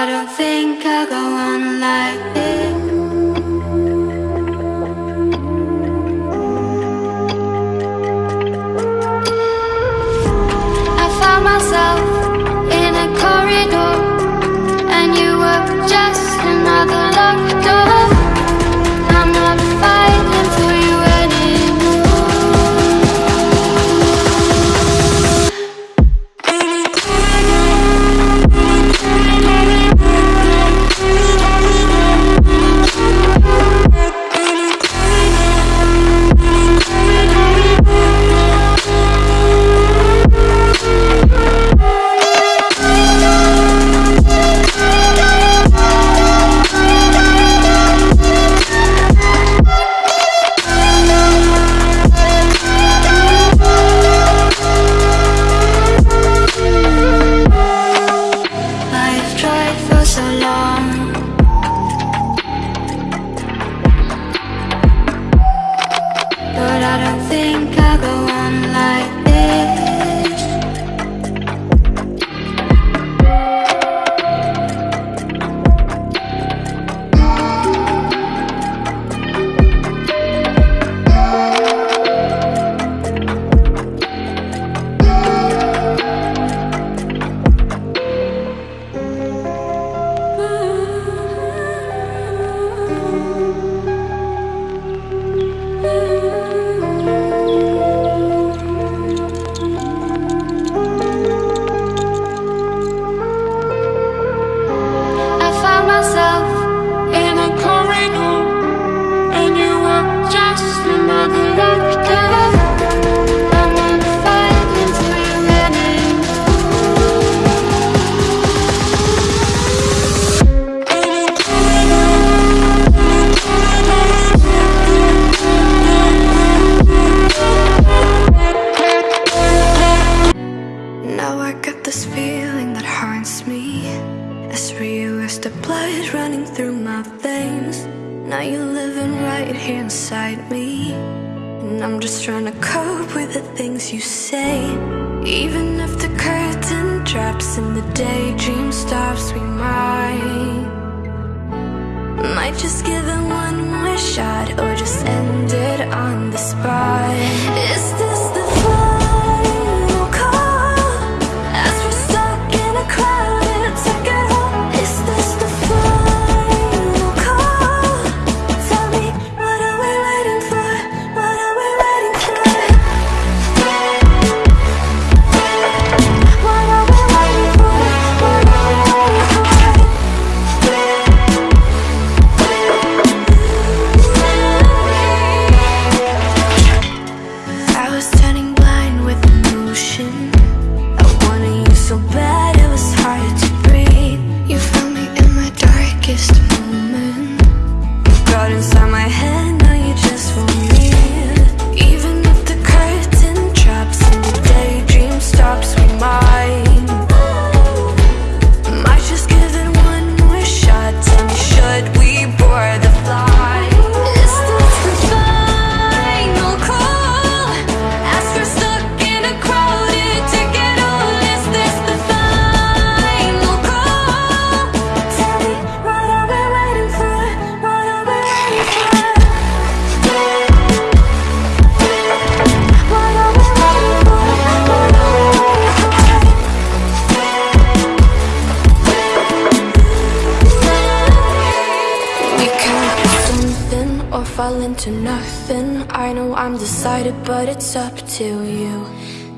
I don't think I'll go on like this in a corridor, and you were just another locked door. don't think I'll go right here inside me. And I'm just trying to cope with the things you say. Even if the curtain drops and the daydream stops, we might. Might just give it one more shot Into nothing. I know I'm decided, but it's up to you.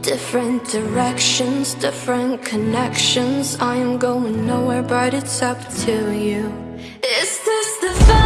Different directions, different connections. I am going nowhere, but it's up to you. Is this the